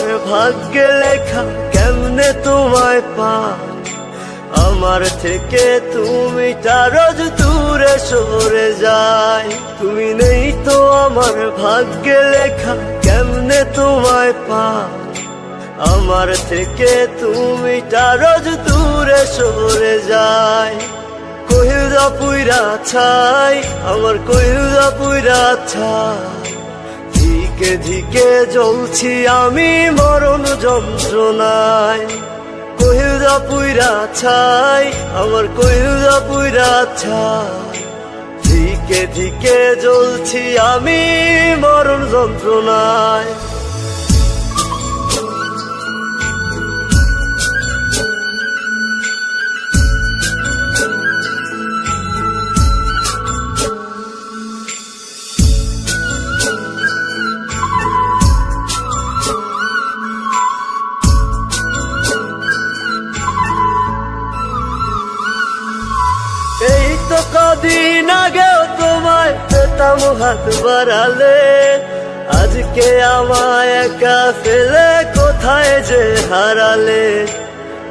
আমার ভাগ্যে লেখা কেমনে তোমায় পা আমার থেকে তুমি রোজ দূরে সরে যায়। তুমি নেই তো আমার ভাগ্যে লেখা কেমনে তোমায় পা আমার থেকে তুমি রোজ দূরে সরে যায়। কহিলদা পুইরা ছাই, আমার কহিলদা পুইরা ছাই। ধিকে ধিকে জ্বলছি আমি মরণ যন্ত্রণায়। কহিলদা পুইরা ছাই, আমার কহিলদা পুইরা ছাই। ধিকে ধিকে জ্বলছি আমি মরণ যন্ত্রণায়। পেতাম হাত বাড়ালে। আজকে আমায় একা ফেলে কোথায় যে হারালে?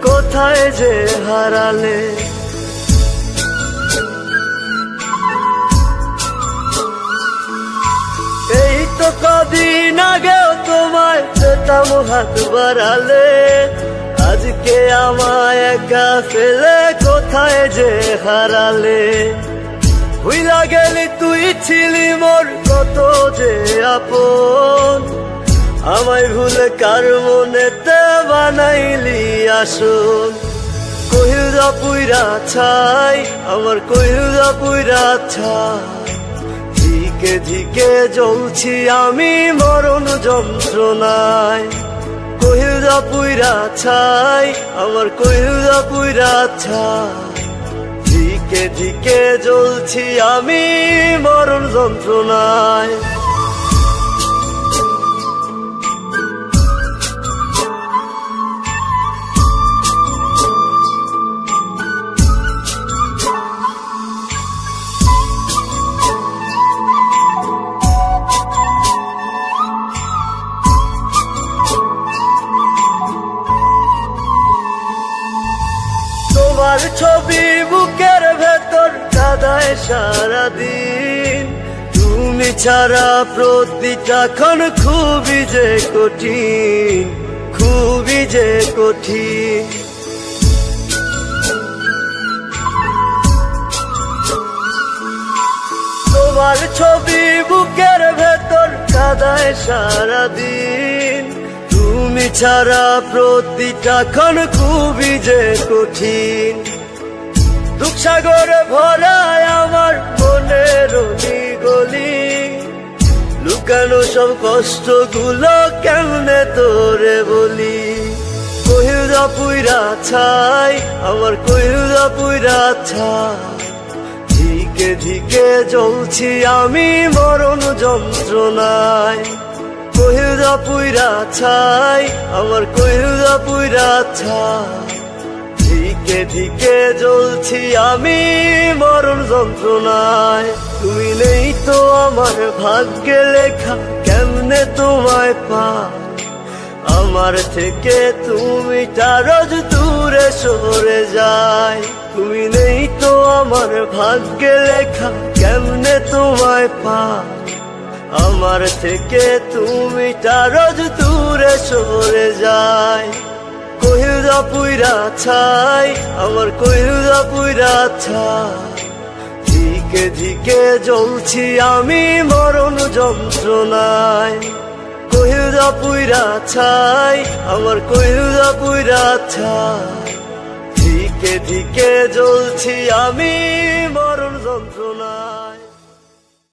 কোথায় যে হারালে? এই তো কদিন আগেও তোমায় পেতাম হাত বাড়ালে। আজকে আমায় একা ফেলে কোথায় যে হারালে? ভুইলা গেলি তুই ছিলি মোর, কত যে আপন। আমায় ভুলে কার মনেতে বানাইলি আসন। কহিলদা পুইরা ছাই, আমার কহিলদা পুইরা ছাই। ধিকে ধিকে জ্বলছি আমি মরণ যন্ত্রণায়। কহিলদা পুইরা ছাই, আমার কহিলদা পুইরা ছাই। ধিকে জ্বলছি আমি মরণ যন্ত্রণায়। তোমার ছবি বুকের ভেতর কাদায় সারাদিন। তুমি ছাড়া প্রতিটা ক্ষণ খুবই যে কঠিন, খুবই যে কঠিন। তোমার ছবি বুকের ভেতর কাদায় সারাদিন। তুমি ছাড়া প্রতিটা ক্ষণ খুবই যে কঠিন। দুঃখ সাগরে ভরায় আমার মনের গলি লুকানো সব কষ্টগুলো কেমনে তোরে বলি? কহিলদা পুইরা ছাই, আমার কহিলদা পুইরা ছাই। ধিকে ধিকে জ্বলছি আমি মরণ যন্ত্রণায়। কহিলদা পুইরা ছাই, আমার কহিলদা পুইরা ছাই। ধিকে ধিকে জ্বলছি আমি মরণ যন্ত্রণায়। তুমি নেই তো আমার ভাগ্যে লেখা, কেমনে তোমায় পা আমার থেকে তুমি রোজ দূরে সরে যায়। তুমি নেই তো আমার ভাগ্যে লেখা, কেমনে তোমায় পা আমার থেকে তুমি রোজ দূরে সরে যায়। কহিলদা পুইরা ছাই, আমার কহিলদা পুইরা ছাই। ধিকে ধিকে জ্বলছি আমি মরণ যন্ত্রণায়। কহিলদা পুইরা ছাই, আমার কহিলদা পুইরা ছাই। ধিকে ধিকে জ্বলছি আমি মরণ যন্ত্রণায়।